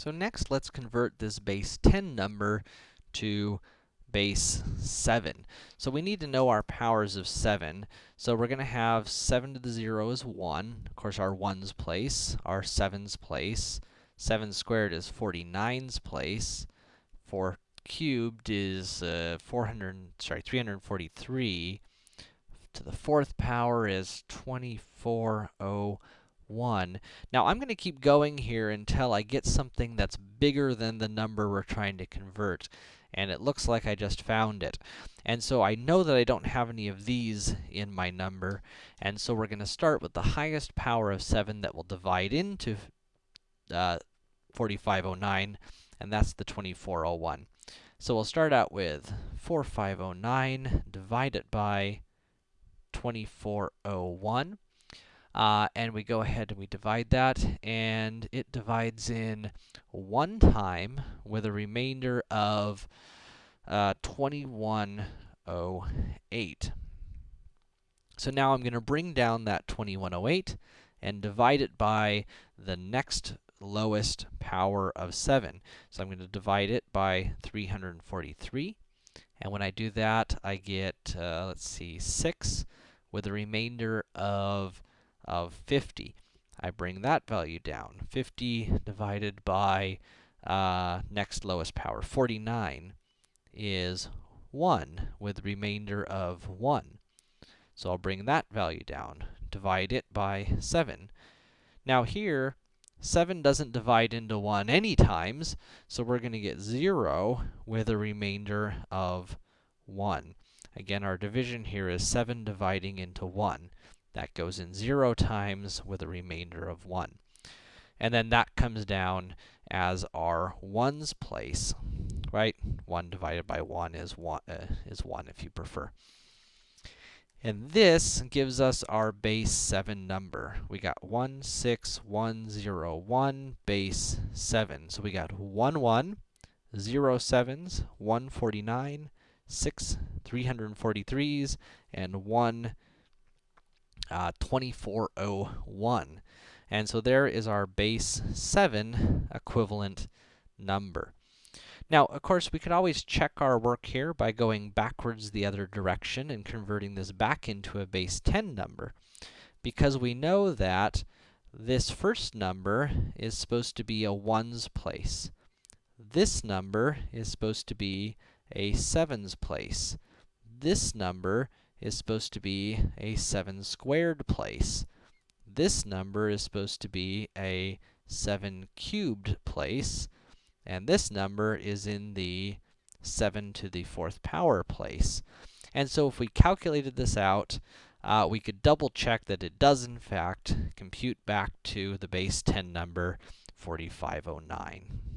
So next, let's convert this base 10 number to base 7. So we need to know our powers of 7. So we're gonna have 7 to the 0 is 1. Of course, our 1's place, our 7's place. 7 squared is 49's place. 4 cubed is uh, 400, sorry, 343. To the fourth power is 2401. Now, I'm gonna keep going here until I get something that's bigger than the number we're trying to convert and it looks like I just found it. And so I know that I don't have any of these in my number, and so we're gonna start with the highest power of 7 that will divide into uh, 4509, and that's the 2401. So we'll start out with 4509, divided by 2401. Uh, and we go ahead and we divide that, and it divides in one time with a remainder of uh, 2108. So now I'm going to bring down that 2108 and divide it by the next lowest power of 7. So I'm going to divide it by 343. And when I do that, I get, uh, let's see, 6 with a remainder of of 50. I bring that value down. 50 divided by uh, next lowest power, 49, is 1 with remainder of 1. So I'll bring that value down, divide it by 7. Now here, 7 doesn't divide into 1 any times, so we're to get 0 with a remainder of 1. Again, our division here is 7 dividing into 1. That goes in 0 times with a remainder of 1. And then that comes down as our 1's place, right? 1 divided by 1 is 1, uh, is 1 if you prefer. And this gives us our base 7 number. We got 16101 base 7. So we got 1 1, 0 7s, 149, 6 343s, and 1 uh, 2401. And so there is our base 7 equivalent number. Now, of course, we could always check our work here by going backwards the other direction and converting this back into a base 10 number. Because we know that this first number is supposed to be a 1's place. This number is supposed to be a 7's place. This number is supposed to be a 7 squared place. This number is supposed to be a 7 cubed place, and this number is in the 7 to the 4th power place. And so if we calculated this out, uh, we could double check that it does in fact compute back to the base 10 number 4509.